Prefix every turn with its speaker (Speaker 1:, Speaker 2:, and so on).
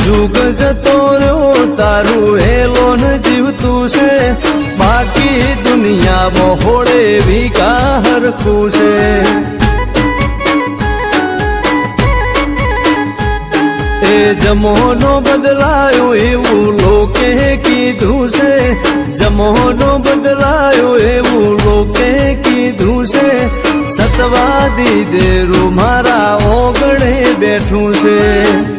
Speaker 1: જુગ જતો રહ્યો તારું હેલોન જીવતું છે બાકી દુનિયામાં હોળે વિકા હરખું છે એ જમોનો બદલાયો એવું લોકે કીધું છે જમોનો બદલાયો એવું લોકે કીધું છે સતવાદી દેરું મારા ઓગણે બેઠું છે